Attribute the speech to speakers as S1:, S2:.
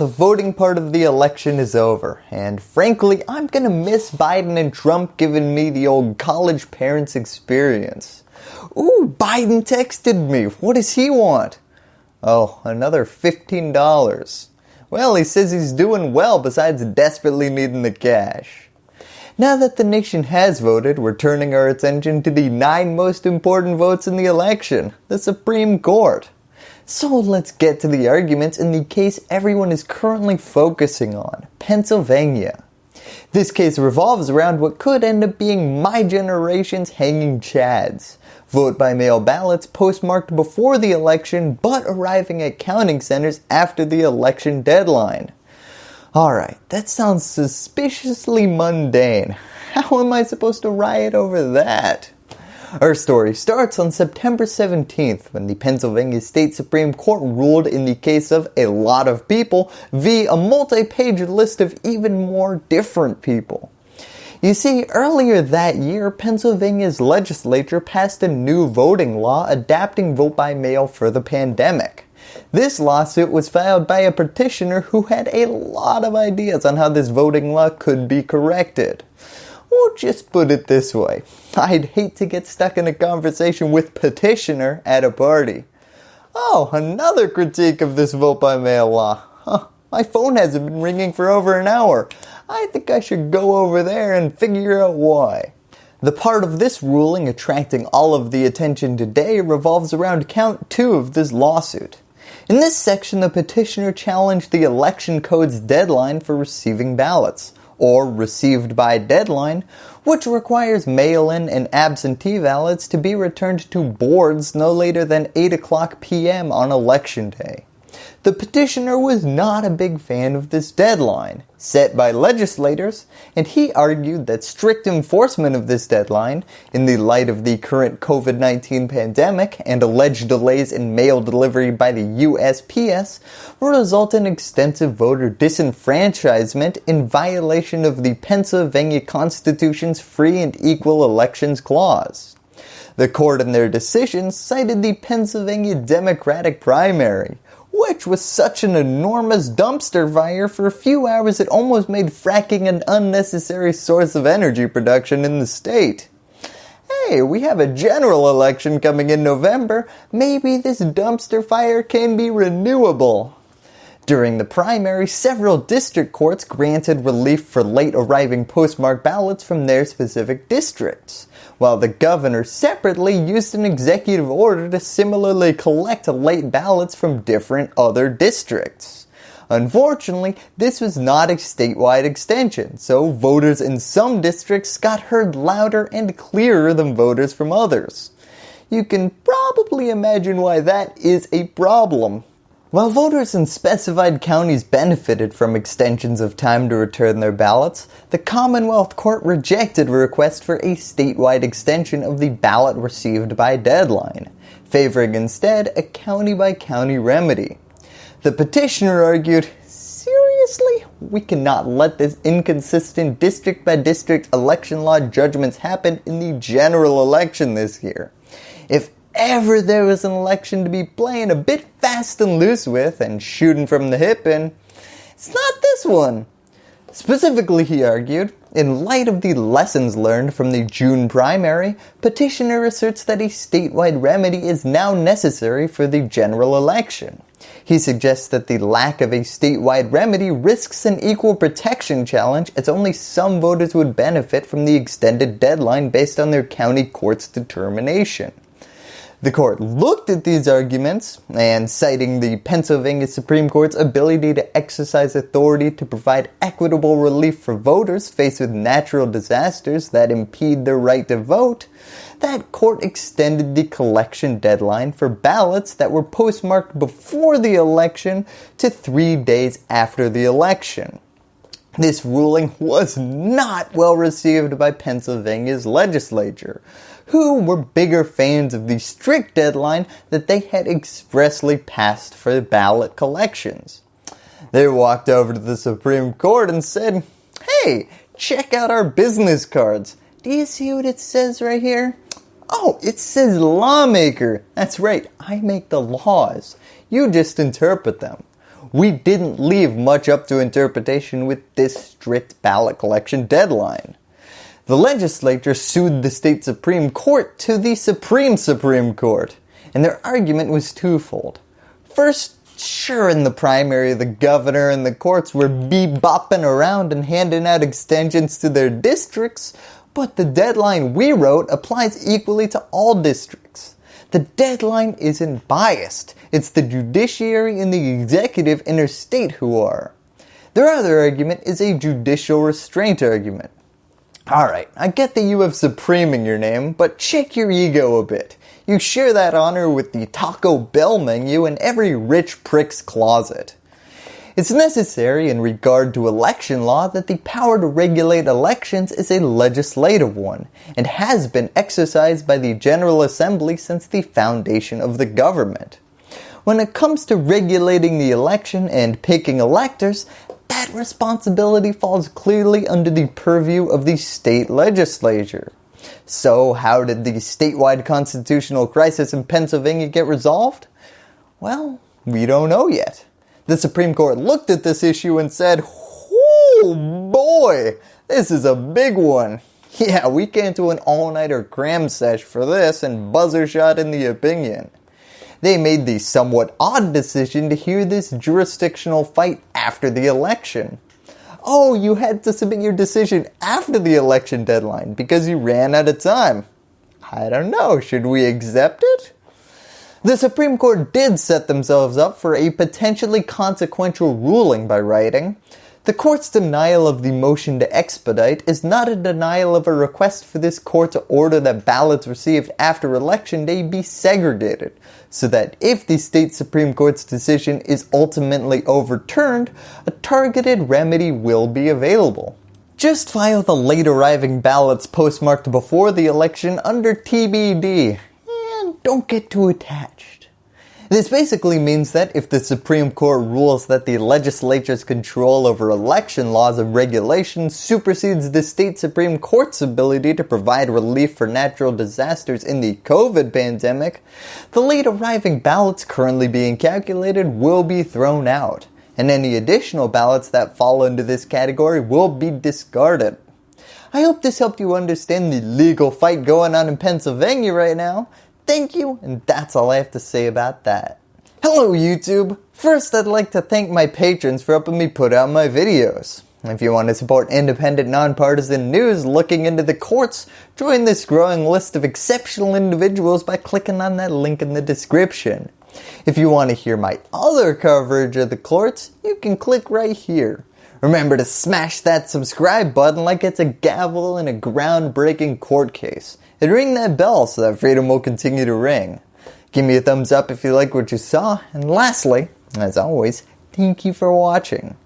S1: the voting part of the election is over, and frankly, I'm gonna miss Biden and Trump giving me the old college parents experience. Ooh, Biden texted me. What does he want? Oh, another $15. Well, he says he's doing well besides desperately needing the cash. Now that the nation has voted, we're turning our attention to the nine most important votes in the election, the Supreme Court. So let's get to the arguments in the case everyone is currently focusing on, Pennsylvania. This case revolves around what could end up being my generation's hanging chads. Vote by mail ballots postmarked before the election but arriving at counting centers after the election deadline. Alright, that sounds suspiciously mundane. How am I supposed to riot over that? Our story starts on September 17th when the Pennsylvania State Supreme Court ruled in the case of a lot of people v. a multi-page list of even more different people. You see, earlier that year, Pennsylvania's legislature passed a new voting law adapting vote by mail for the pandemic. This lawsuit was filed by a petitioner who had a lot of ideas on how this voting law could be corrected. Or just put it this way, I'd hate to get stuck in a conversation with petitioner at a party. Oh, another critique of this vote by mail law. Huh, my phone hasn't been ringing for over an hour. I think I should go over there and figure out why. The part of this ruling attracting all of the attention today revolves around count 2 of this lawsuit. In this section, the petitioner challenged the election code's deadline for receiving ballots or received by deadline, which requires mail-in and absentee ballots to be returned to boards no later than 8 o'clock p.m. on election day. The petitioner was not a big fan of this deadline set by legislators and he argued that strict enforcement of this deadline in the light of the current COVID-19 pandemic and alleged delays in mail delivery by the USPS will result in extensive voter disenfranchisement in violation of the Pennsylvania Constitution's free and equal elections clause. The court in their decision cited the Pennsylvania Democratic primary, which was such an enormous dumpster fire for a few hours it almost made fracking an unnecessary source of energy production in the state. Hey, we have a general election coming in November, maybe this dumpster fire can be renewable. During the primary, several district courts granted relief for late arriving postmark ballots from their specific districts while the governor separately used an executive order to similarly collect late ballots from different other districts. Unfortunately, this was not a statewide extension, so voters in some districts got heard louder and clearer than voters from others. You can probably imagine why that is a problem. While voters in specified counties benefited from extensions of time to return their ballots, the Commonwealth Court rejected a request for a statewide extension of the ballot received by deadline, favoring instead a county-by-county -county remedy. The petitioner argued, seriously? We cannot let this inconsistent district-by-district -district election law judgments happen in the general election this year. If ever there was an election to be playing a bit fast and loose with and shooting from the hip in, it's not this one. Specifically, he argued, in light of the lessons learned from the June primary, petitioner asserts that a statewide remedy is now necessary for the general election. He suggests that the lack of a statewide remedy risks an equal protection challenge as only some voters would benefit from the extended deadline based on their county court's determination. The court looked at these arguments and citing the Pennsylvania Supreme Court's ability to exercise authority to provide equitable relief for voters faced with natural disasters that impede their right to vote, that court extended the collection deadline for ballots that were postmarked before the election to three days after the election. This ruling was not well received by Pennsylvania's legislature, who were bigger fans of the strict deadline that they had expressly passed for ballot collections. They walked over to the Supreme Court and said, hey, check out our business cards. Do you see what it says right here? Oh, it says lawmaker. That's right, I make the laws. You just interpret them. We didn't leave much up to interpretation with this strict ballot collection deadline. The legislature sued the state Supreme Court to the Supreme Supreme Court, and their argument was twofold. First, sure in the primary the governor and the courts were bebopping around and handing out extensions to their districts, but the deadline we wrote applies equally to all districts. The deadline isn't biased. It's the judiciary and the executive interstate who are. Their other argument is a judicial restraint argument. Alright, I get that you have Supreme in your name, but check your ego a bit. You share that honor with the Taco Bell menu in every rich prick's closet. It's necessary in regard to election law that the power to regulate elections is a legislative one and has been exercised by the General Assembly since the foundation of the government. When it comes to regulating the election and picking electors, that responsibility falls clearly under the purview of the state legislature. So how did the statewide constitutional crisis in Pennsylvania get resolved? Well, we don't know yet. The Supreme Court looked at this issue and said, oh boy, this is a big one. Yeah, we came to an all-nighter cram sesh for this and buzzer shot in the opinion. They made the somewhat odd decision to hear this jurisdictional fight after the election oh, you had to submit your decision after the election deadline because you ran out of time. I don't know, should we accept it? The Supreme Court did set themselves up for a potentially consequential ruling by writing, the court's denial of the motion to expedite is not a denial of a request for this court to order that ballots received after election day be segregated, so that if the state Supreme Court's decision is ultimately overturned, a targeted remedy will be available. Just file the late arriving ballots postmarked before the election under TBD, don't get too attached. This basically means that if the Supreme Court rules that the legislature's control over election laws and regulations supersedes the state Supreme Court's ability to provide relief for natural disasters in the COVID pandemic, the late arriving ballots currently being calculated will be thrown out, and any additional ballots that fall into this category will be discarded. I hope this helped you understand the legal fight going on in Pennsylvania right now. Thank you, and that's all I have to say about that. Hello YouTube! First I'd like to thank my patrons for helping me put out my videos. If you want to support independent, nonpartisan news looking into the courts, join this growing list of exceptional individuals by clicking on that link in the description. If you want to hear my other coverage of the courts, you can click right here. Remember to smash that subscribe button like it's a gavel in a groundbreaking court case and ring that bell so that freedom will continue to ring. Give me a thumbs up if you like what you saw, and lastly, as always, thank you for watching.